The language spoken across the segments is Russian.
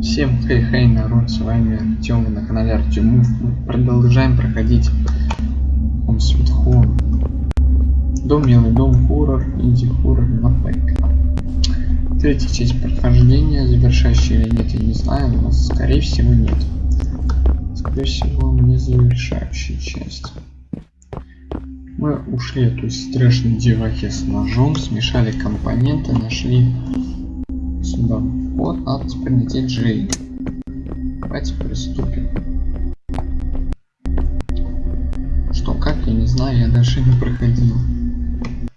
Всем хей-хей, народ, с вами Артем, на канале Артем. Мы продолжаем проходить Home Sweet Home. Дом милый, дом хоррор, инди-хоррор на ПК. Третья часть прохождения, завершающая или нет, я не знаю, но скорее всего нет. Скорее всего не завершающая часть. Мы ушли от той страшной девахи с ножом, смешали компоненты, нашли сюда вот, надо теперь найти Джей. Давайте приступим. Что, как, я не знаю, я дальше не проходил.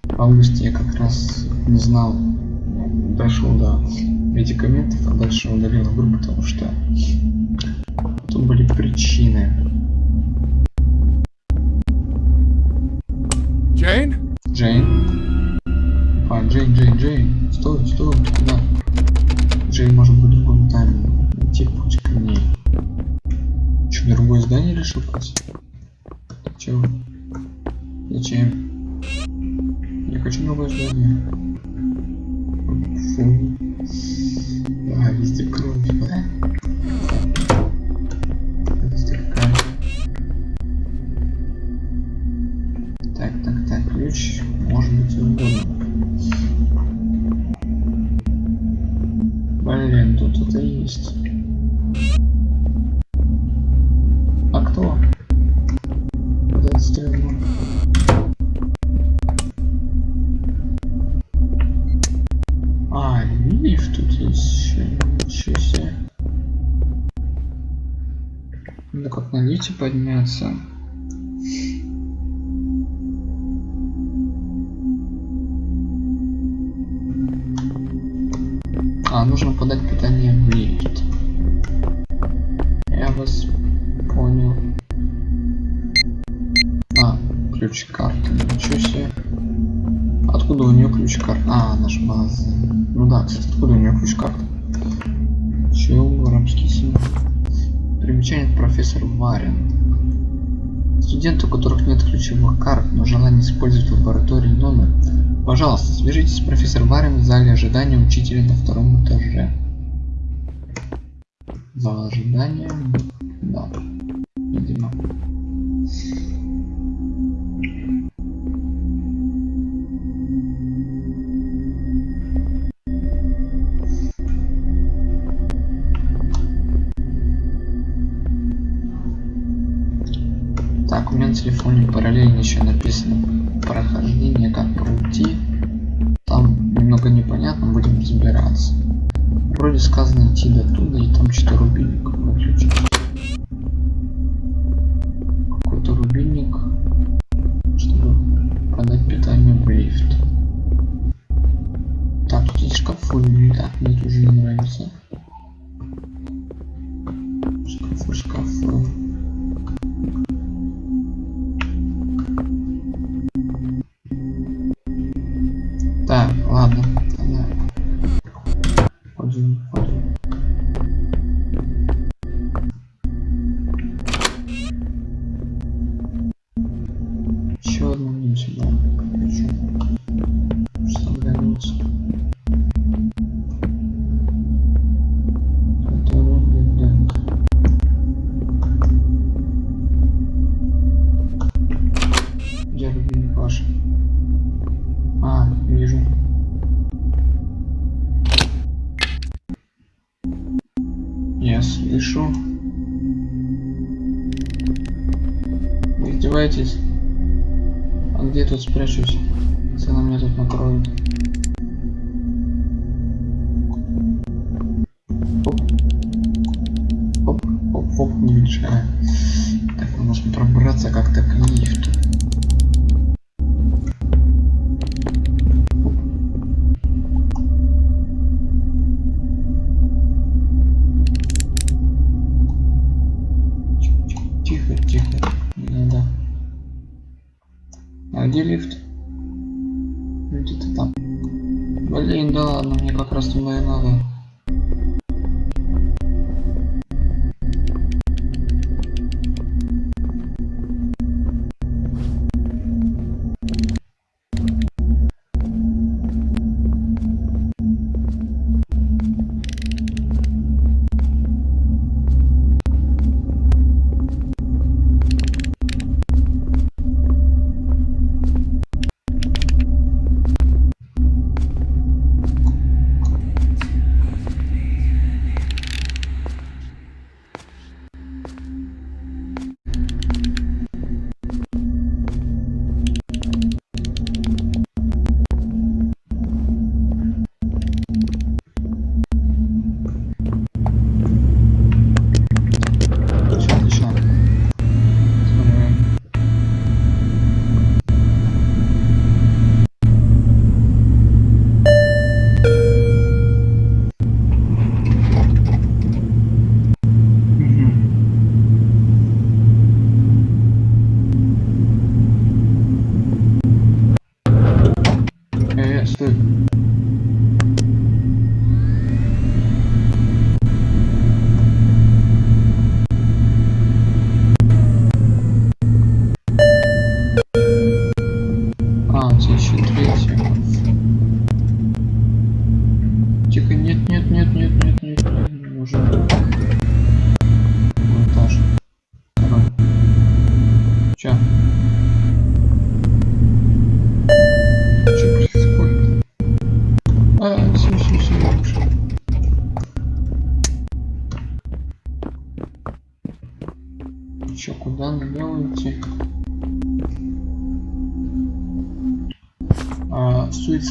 В августе я как раз не знал, дошел до медикаментов, а дальше удалил игру, потому что тут были причины. Джейн? Джейн? А, Джейн, Джейн, Джейн. Стой, стой, куда? Джей может быть другом тайме. Найти путь к ней. Че, другое здание решил пойти? Чего? Зачем? Я хочу другое здание. Себе. Надо как на лифте подняться. А, нужно подать питание в лифт. Я вас понял. А, ключ карты. Ничего себе. Откуда у нее ключ карты? А, наш база. Ну да, кстати, откуда у нее ключ карты? Чего арабский символ? Примечание профессор Варен. Студенты, у которых нет ключевых карт, но желание использовать в лаборатории номер Пожалуйста, свяжитесь с профессором Варем в зале ожидания учителя на втором этаже. Зал ожидания. Да. Еще написано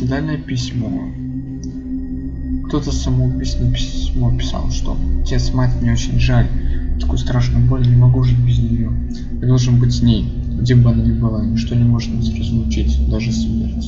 суицидальное письмо. Кто-то самоубийственное письмо писал, что отец, мать, мне очень жаль. Такую страшную боль, не могу жить без нее. Я должен быть с ней, где бы она ни была. Ничто не может нас разлучить, даже смерть.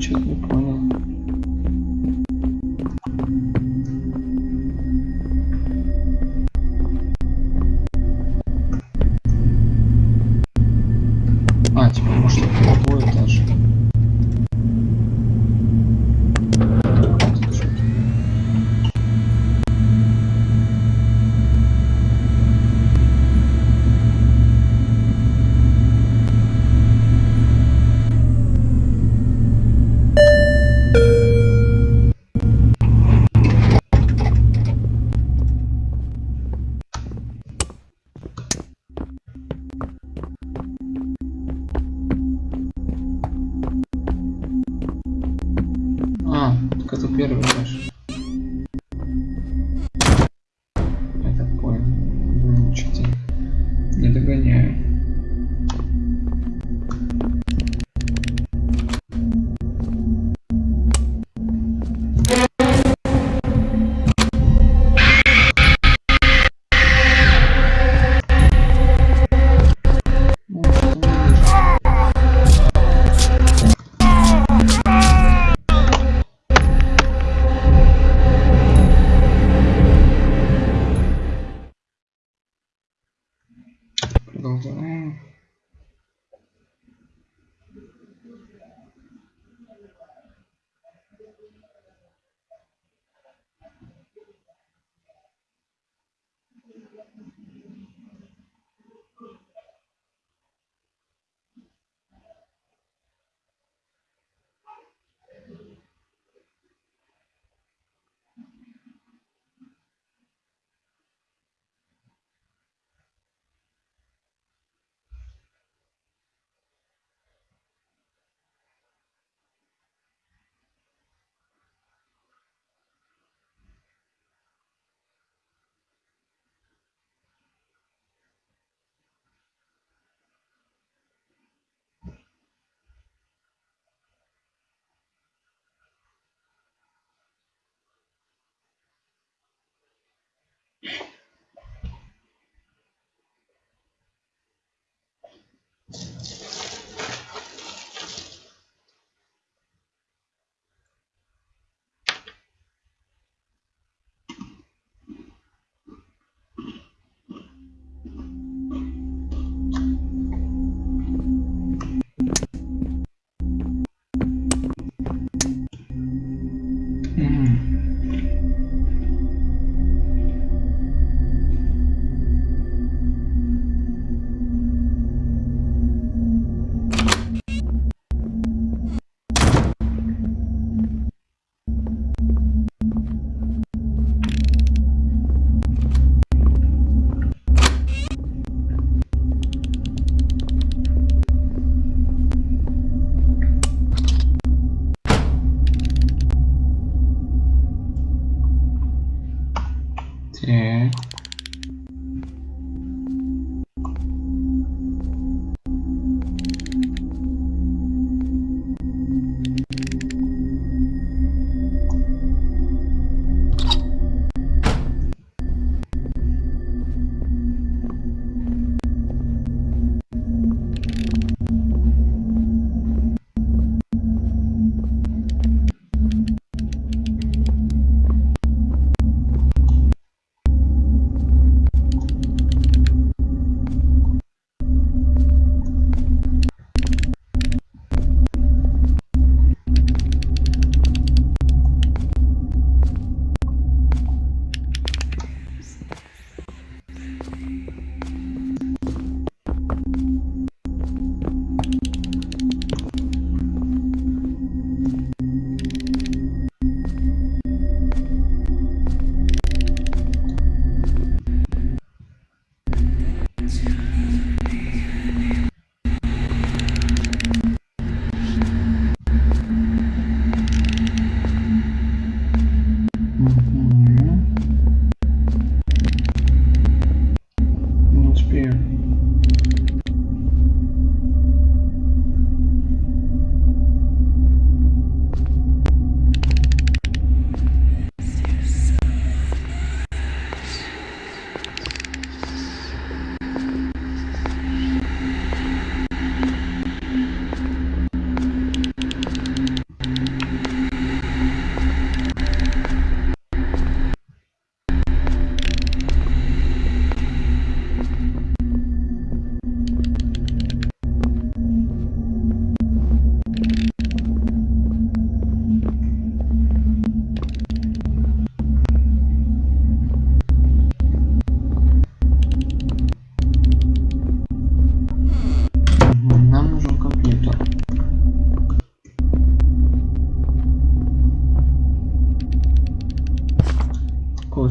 Что-то не понял.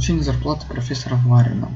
Получение зарплаты профессора Варина.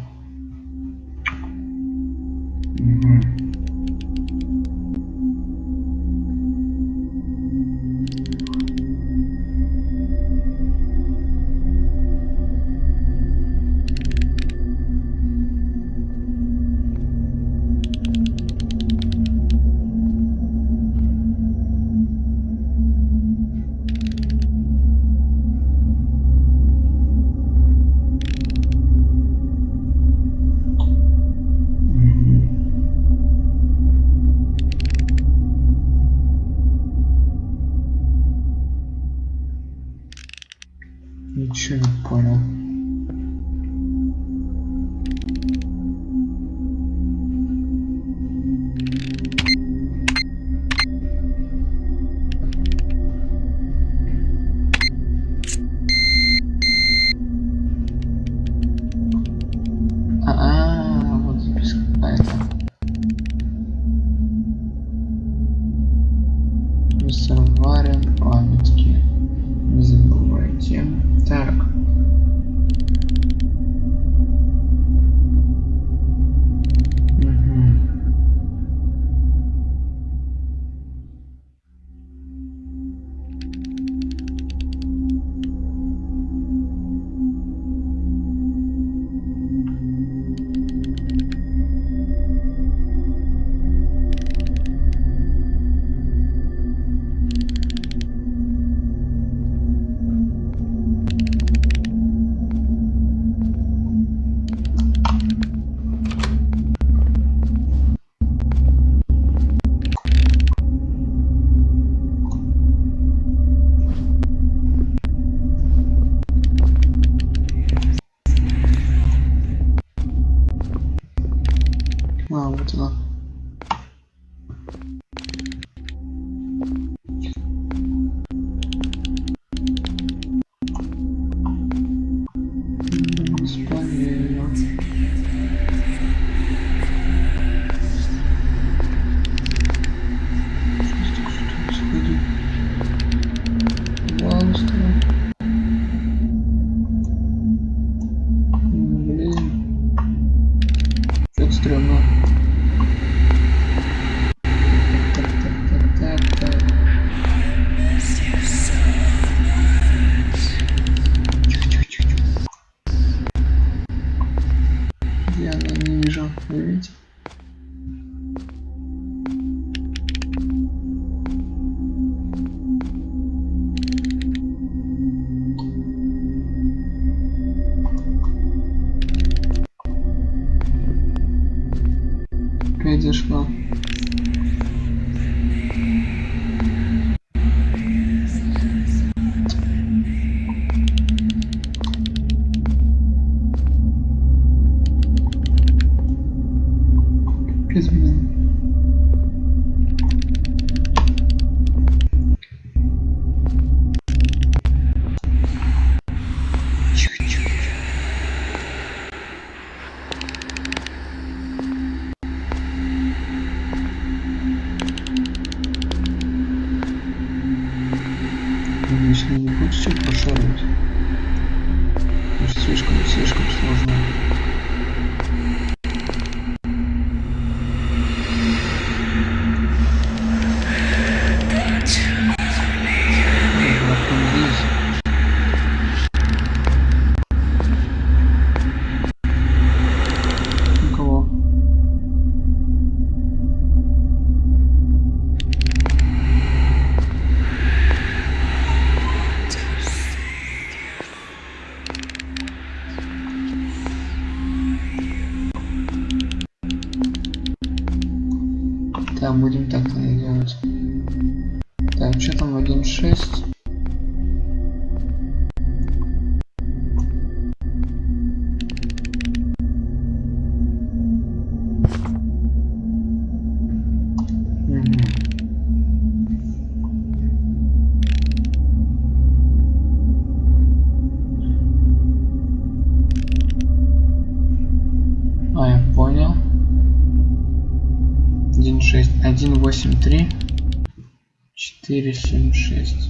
4, 7, 6.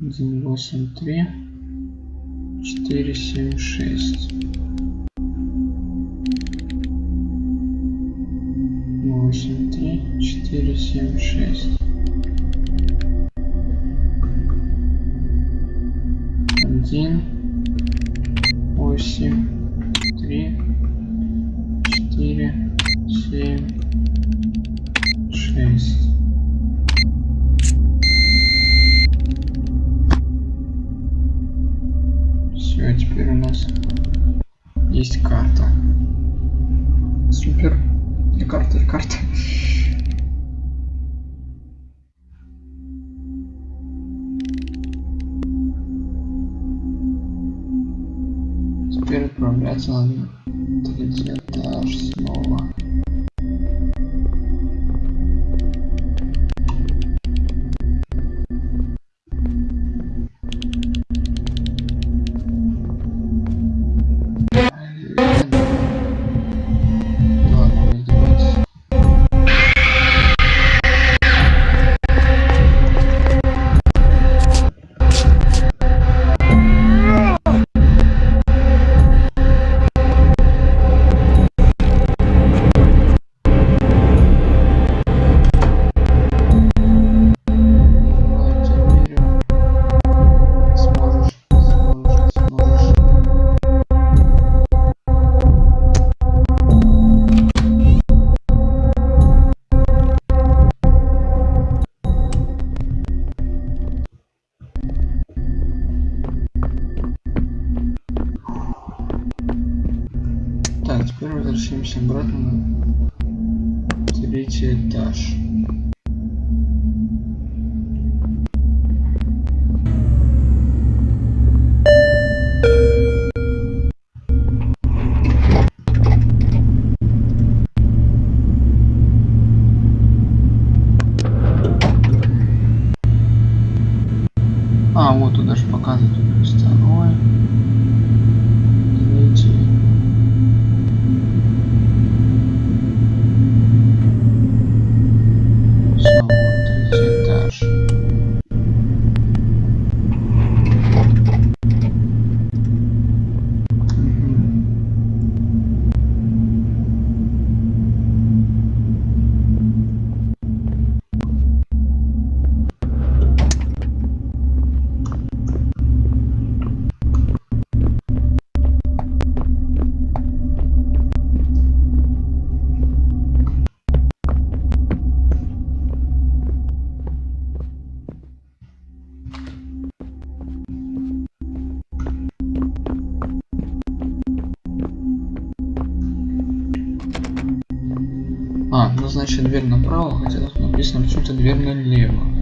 1, 8, 3. 4, 7, 6. 8, 3, 4, 7, 6. Один. возвращаемся обратно на третий этаж. дверь направо, хотя тут написано что-то дверь налево.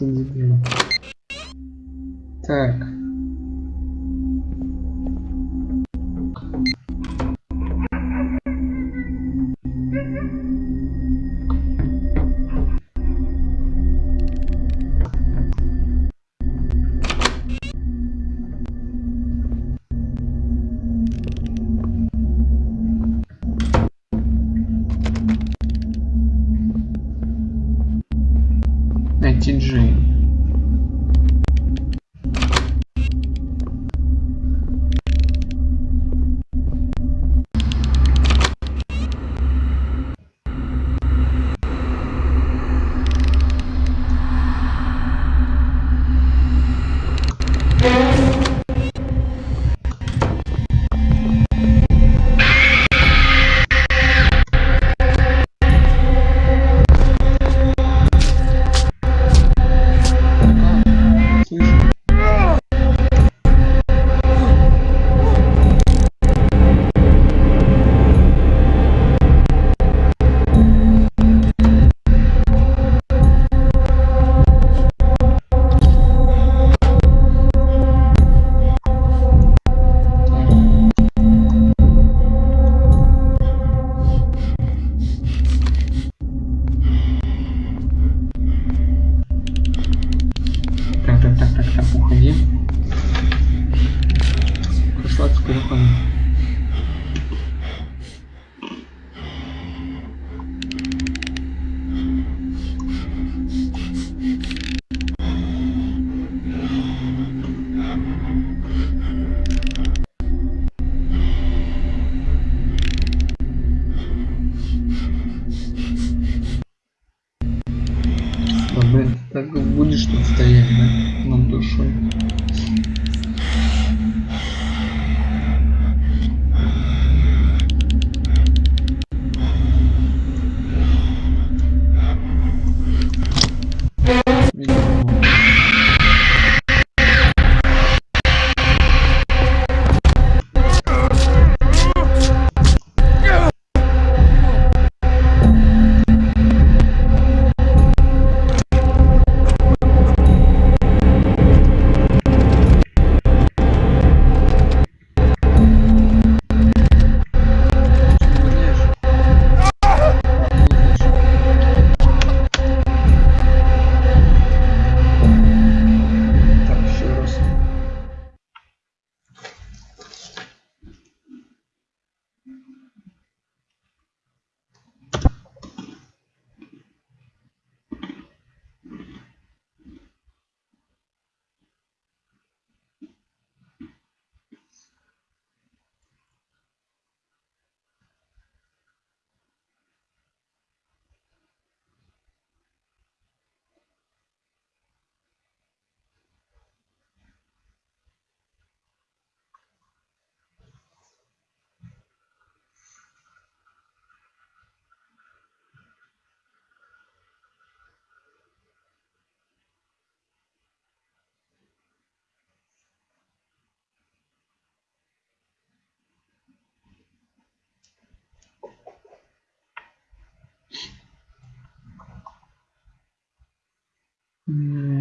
Ты дебил?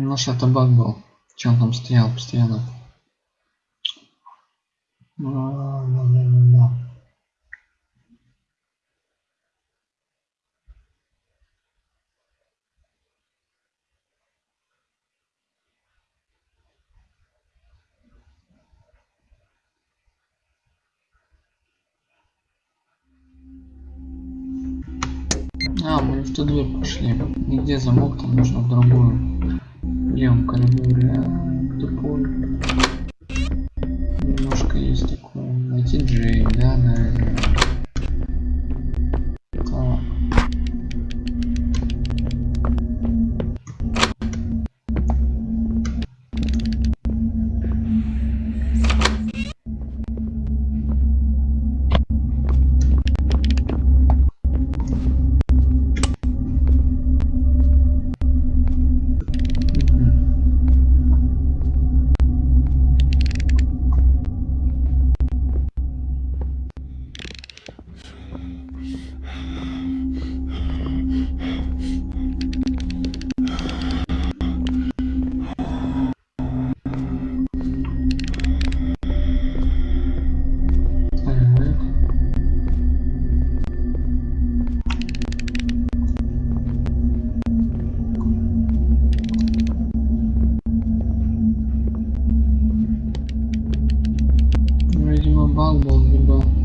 Наш это баг был. Че он там стоял постоянно? А, мы в ту дверь пошли. Нигде замок, там нужно в другую. В левом коридоре. А. Немножко есть такое. Найти Джей, да, наверное. bal bol gibi.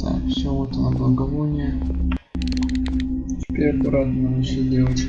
Так, все, вот оно благовоние. Теперь аккуратно надо делать.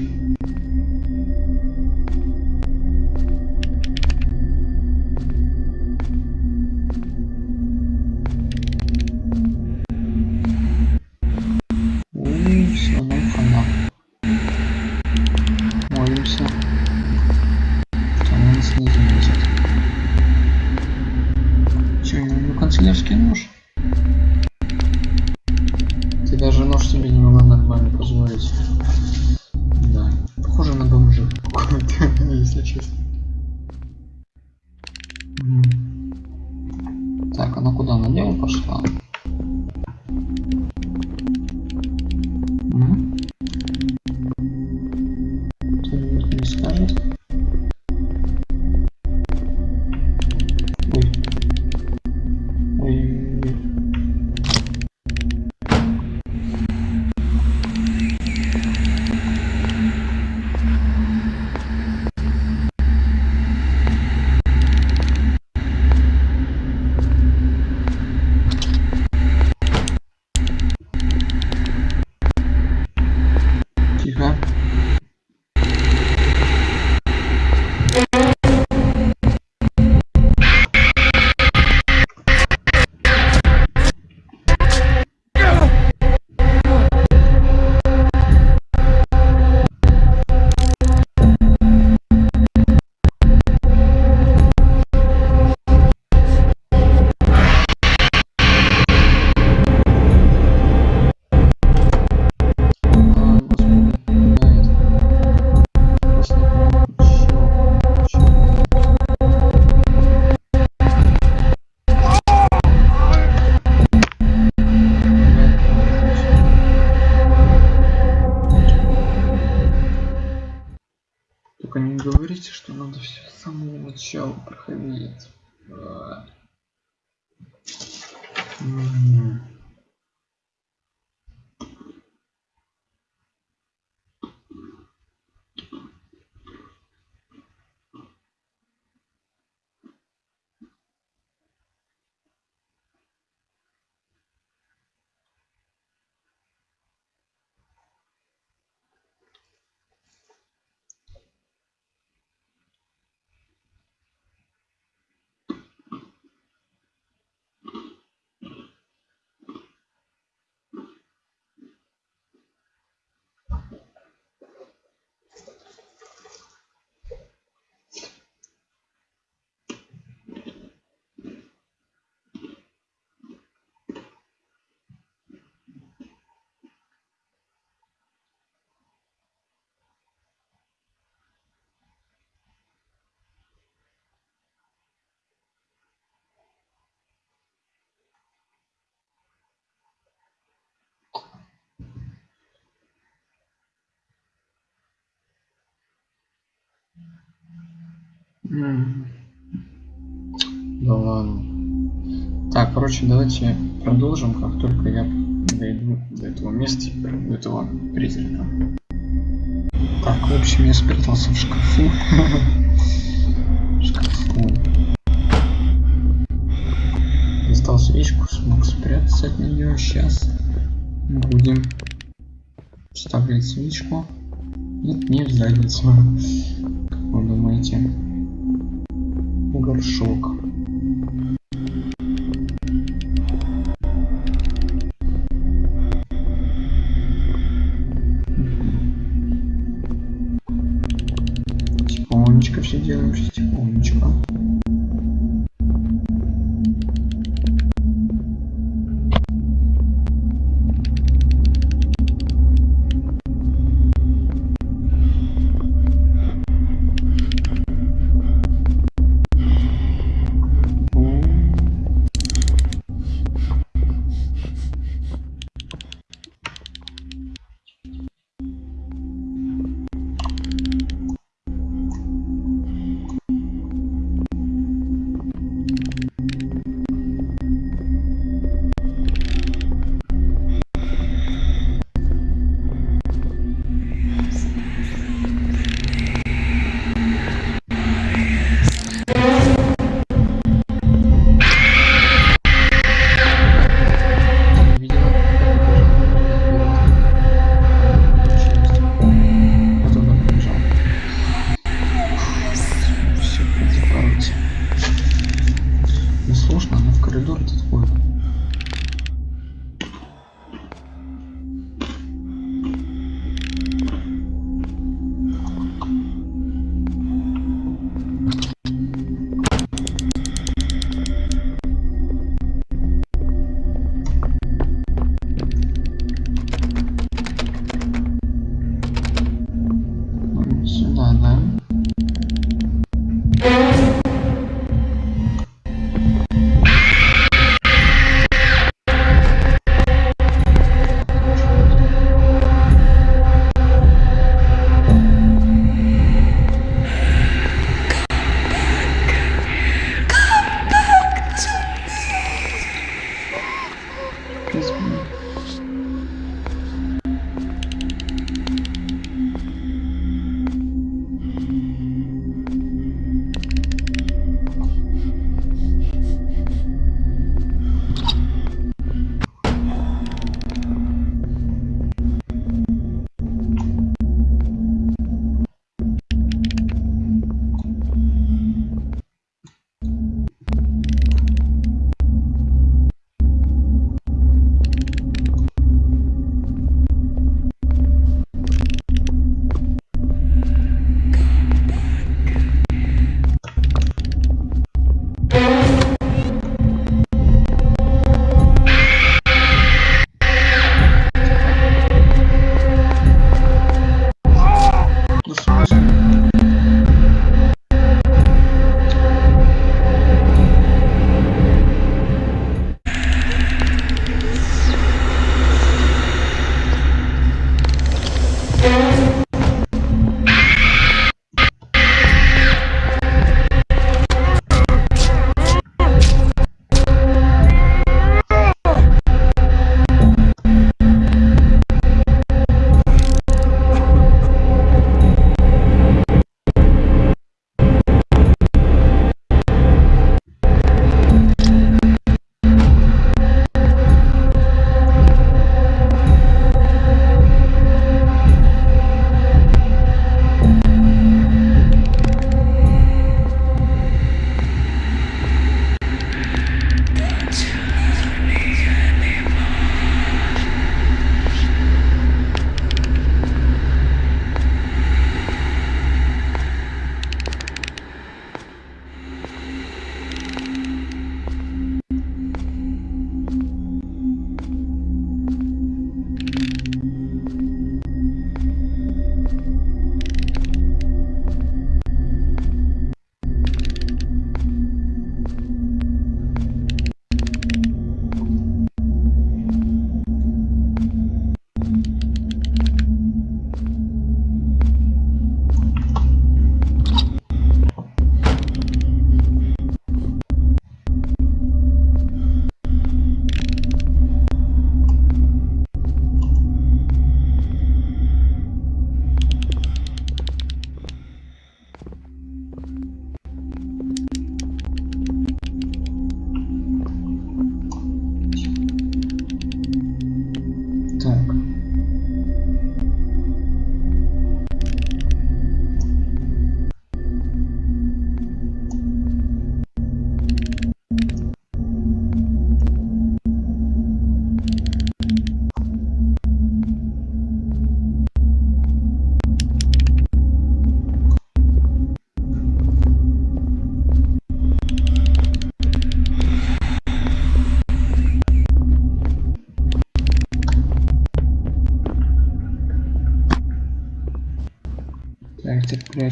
Начала проходить. Мгм. Да ладно. Так, короче, давайте продолжим, как только я дойду до этого места, до этого призрака. Так, в общем, я спрятался в шкафу. Шкафу. Достал свечку, смог спрятаться от нее. Сейчас будем вставлять свечку. Нет, не в задницу. Вы думаете? Горшок.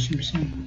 88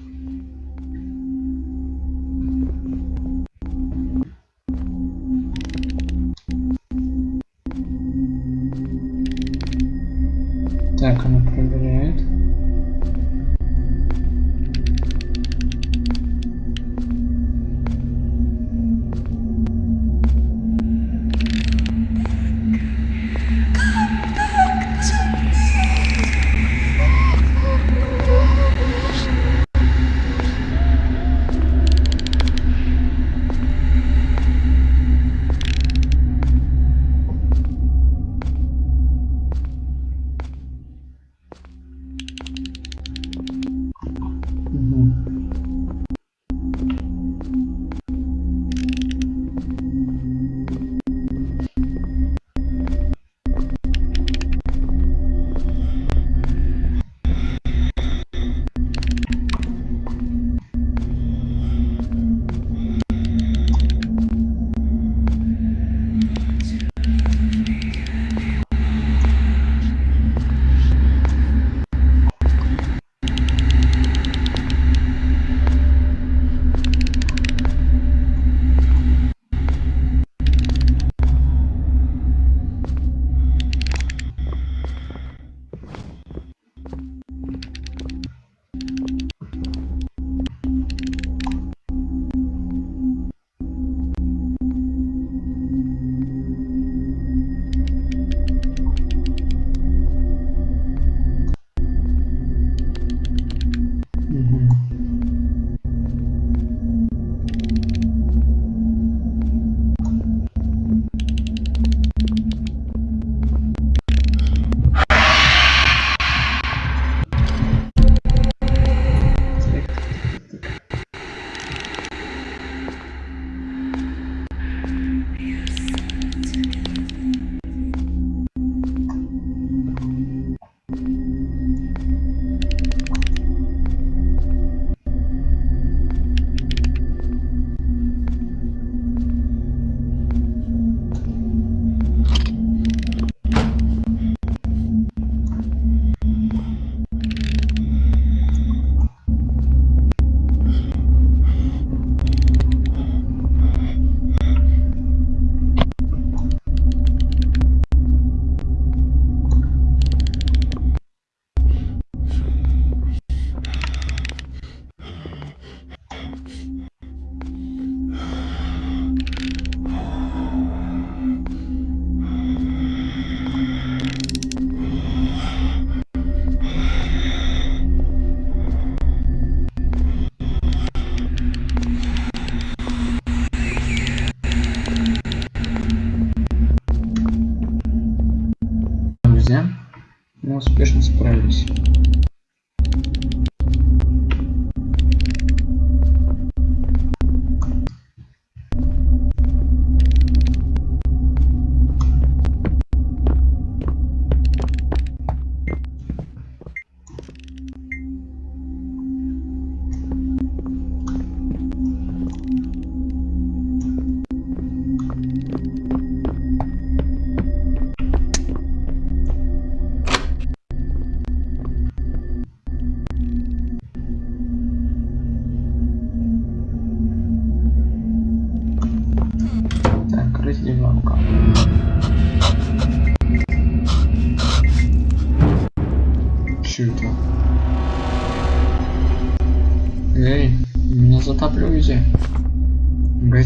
успешно справились.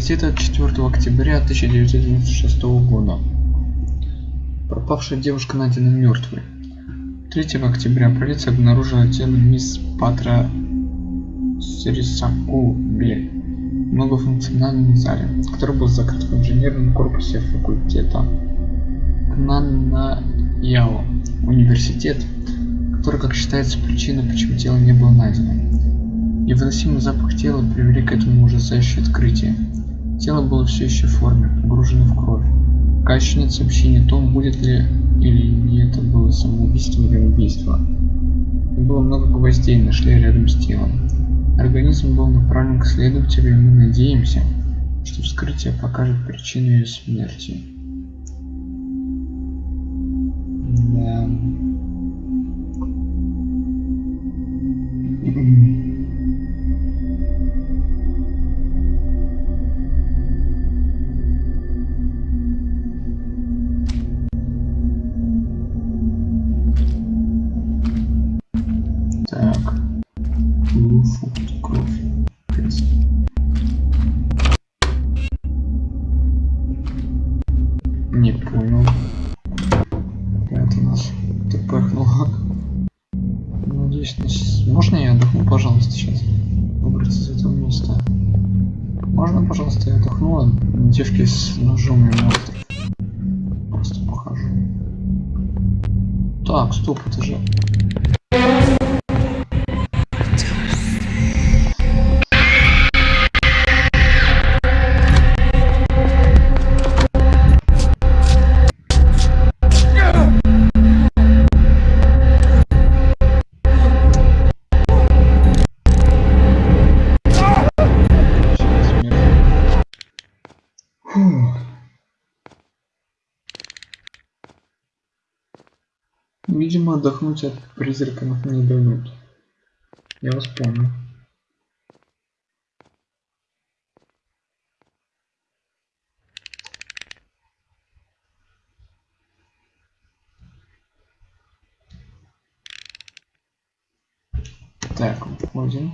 От 4 октября 1996 года. Пропавшая девушка найдена мертвой. 3 октября полиция обнаружила тело мисс Патра Сирисаку Бли в многофункциональном зале, который был закрыт в инженерном корпусе факультета Кнанаяо университет, который, как считается, причина, почему тело не было найдено. Невыносимый запах тела привели к этому ужасающее открытие. Тело было все еще в форме, погружено в кровь. Пока еще нет сообщения о том, будет ли или не это было самоубийство или убийство. Было много гвоздей, нашли рядом с телом. Организм был направлен к следователю, и мы надеемся, что вскрытие покажет причину ее смерти. Да. Отдохнуть от призраков не дают. Я вас помню. Так, входим.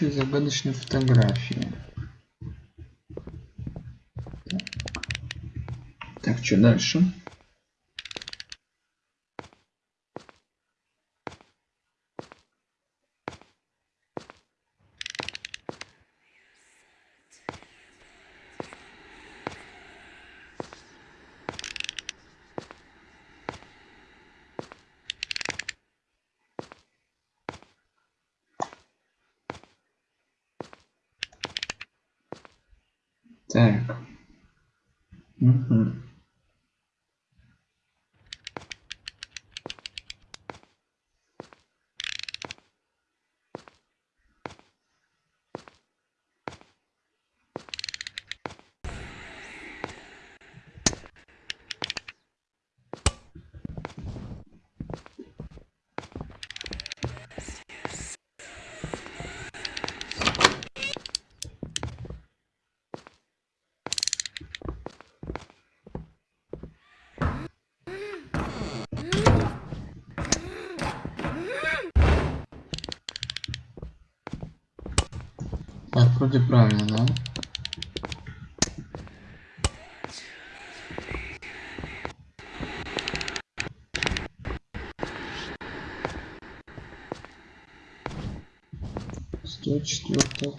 Кусочек загадочной фотографии. Так что дальше? Так. Мгм. Так, вроде правильно, да? Сто четвертая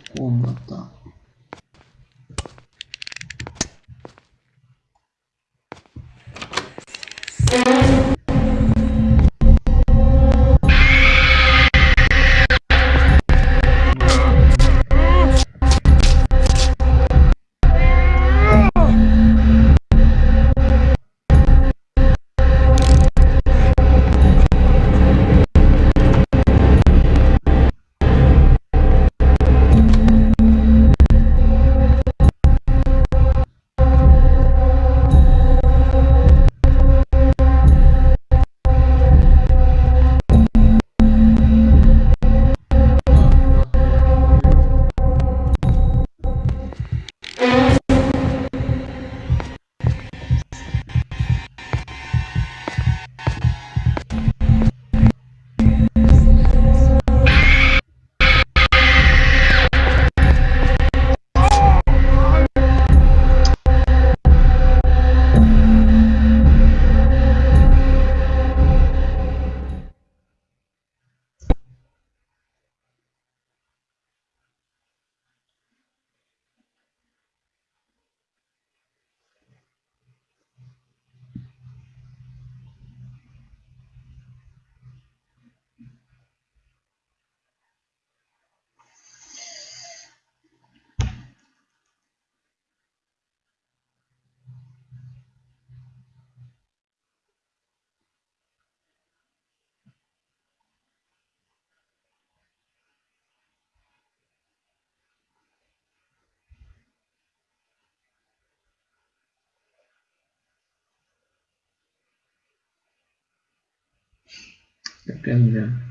Бля.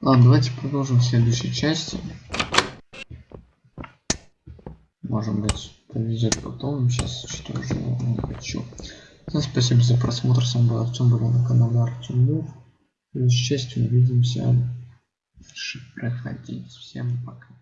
Ладно, давайте продолжим в следующей части. Может быть, повезет потом. Сейчас что уже не хочу. Всем спасибо за просмотр. С вами был Артем, был на канале Артем следующей части увидимся. Дальше проходить. Всем пока.